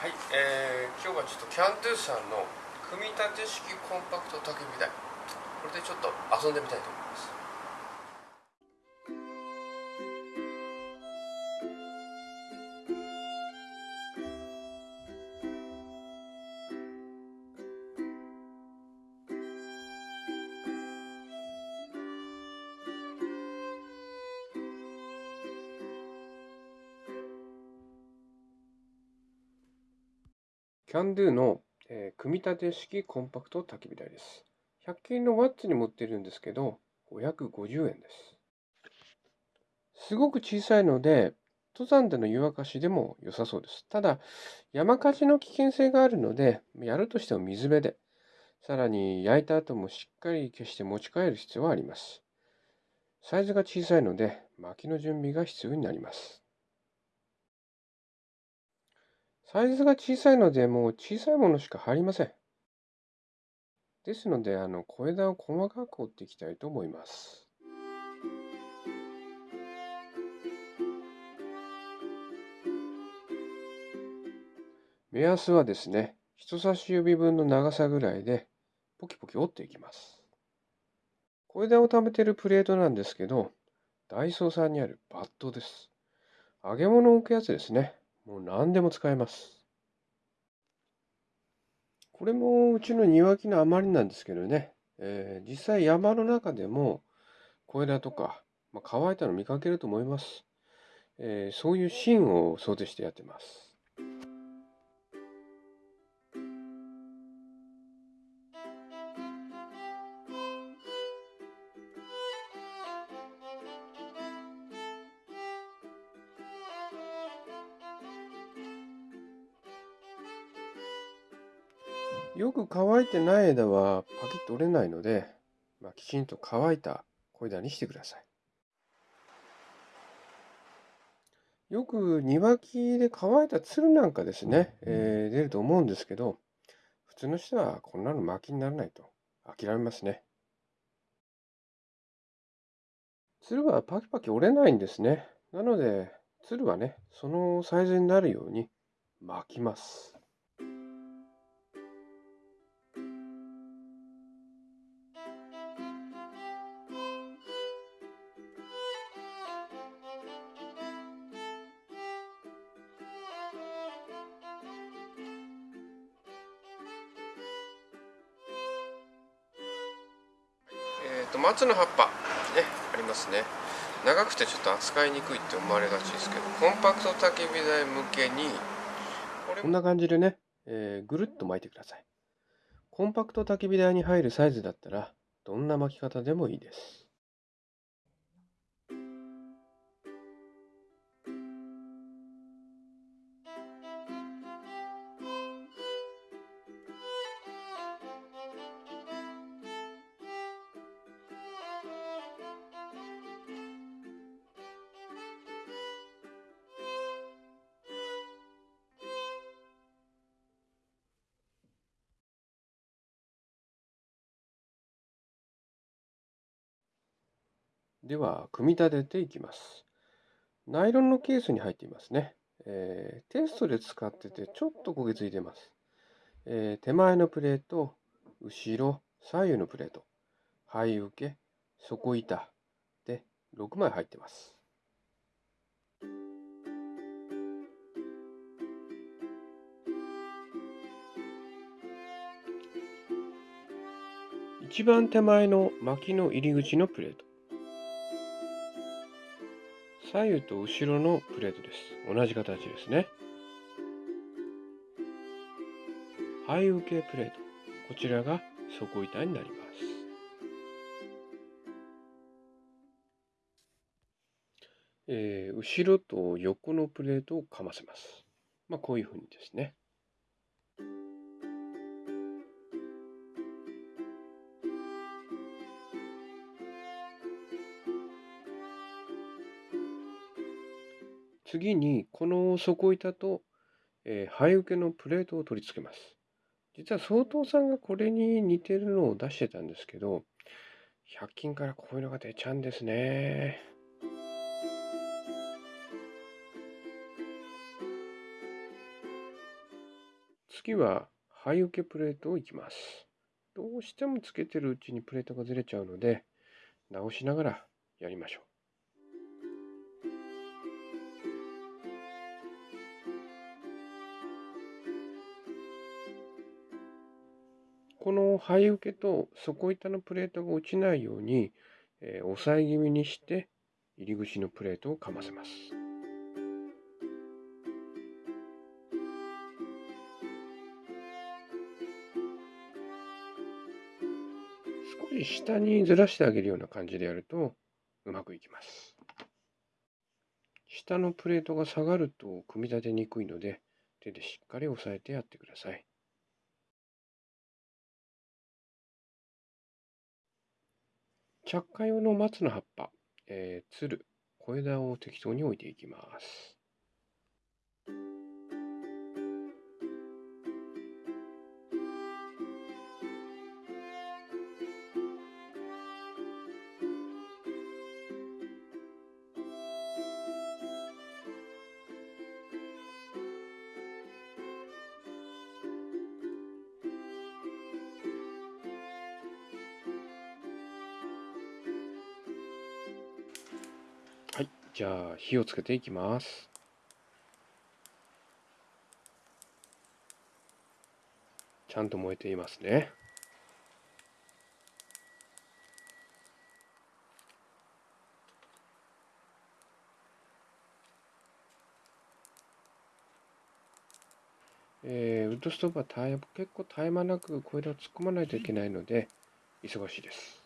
はい、えー、今日はちょっとキャンドゥさんの組み立て式コンパクト焚き火台これでちょっと遊んでみたいと思います。キャンドゥの、えー組み立て式コンパクト焚き火台です。100均のワッツに持ってるんですけど、550円です。すごく小さいので、登山での湯沸かしでも良さそうです。ただ、山火事の危険性があるので、やるとしても水辺で、さらに焼いた後もしっかり消して持ち帰る必要はあります。サイズが小さいので、薪の準備が必要になります。サイズが小さいので、もう小さいものしか入りません。ですので、あの、小枝を細かく折っていきたいと思います。目安はですね、人差し指分の長さぐらいで、ポキポキ折っていきます。小枝を貯めているプレートなんですけど、ダイソーさんにあるバットです。揚げ物を置くやつですね。もう何でも使えます。これもうちの庭木の余りなんですけどね、えー実際山の中でも小枝とか、まあ、乾いたの見かけると思います。えーそういうシーンを想定してやってます。よく乾いてない枝はパキッと折れないので、まあ、きちんと乾いた小枝にしてください。よく庭木で乾いたつるなんかですね、えー出ると思うんですけど、普通の人はこんなの薪にならないと諦めますね。つるはパキパキ折れないんですね。なので、つるはね、そのサイズになるように巻きます。松の葉っぱねありますね。長くてちょっと扱いにくいって思われがちですけどコンパクト焚き火台向けにこんな感じでね、えーぐるっと巻いてください。コンパクト焚き火台に入るサイズだったらどんな巻き方でもいいです。では組み立てていきます。ナイロンのケースに入っていますね、えーテストで使っててちょっと焦げついてます、えー手前のプレート後ろ左右のプレート。肺受け底板。で6枚入ってます。一番手前の薪の入り口のプレート。左右と後ろのプレートです。同じ形ですね。背受けプレート。こちらが底板になります。えー後ろと横のプレートをかませます。まあこういうふうにですね。次にこの底板と、えー、肺受けのプレートを取り付けます。実は総統さんがこれに似てるのを出してたんですけど、100均からこういうのが出ちゃうんですね。次は、肺受けプレートをいきます。どうしてもつけてるうちにプレートがずれちゃうので、直しながらやりましょう。この肺受けと底板のプレートが落ちないように、えー、押さえ気味にして入り口のプレートをかませます。少し下にずらしてあげるような感じでやるとうまくいきます。下のプレートが下がると組み立てにくいので手でしっかり押さえてやってください。着火用の松の葉っぱ、えー、つる、小枝を適当に置いていきます。じゃあ火をつけていきます。ちゃんと燃えていますね。えー、ウッドストーブは結構絶え間なく小枝を突っ込まないといけないので忙しいです。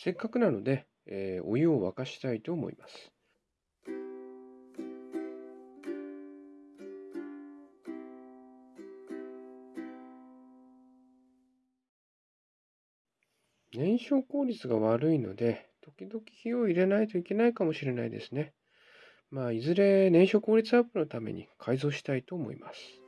せっかくなので、えー、お湯を沸かしたいと思います。燃焼効率が悪いので、時々火を入れないといけないかもしれないですね。まあ、いずれ燃焼効率アップのために改造したいと思います。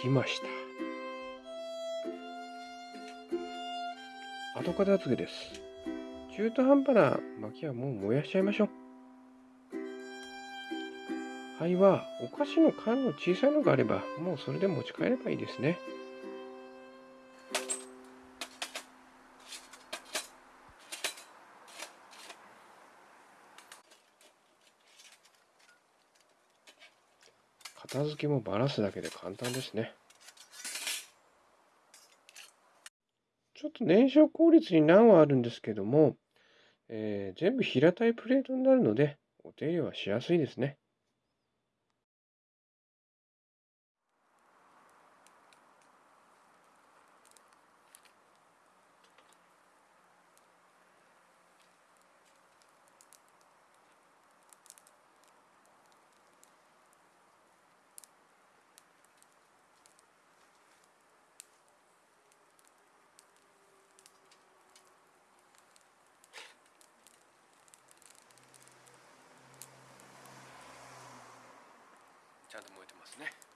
きました。後片付けです。中途半端な薪はもう燃やしちゃいましょう。灰はお菓子の缶の小さいのがあればもうそれで持ち帰ればいいですね。片付けもバラすだけで簡単ですね。ちょっと燃焼効率に難はあるんですけども、えー、全部平たいプレートになるので、お手入れはしやすいですね。ますね。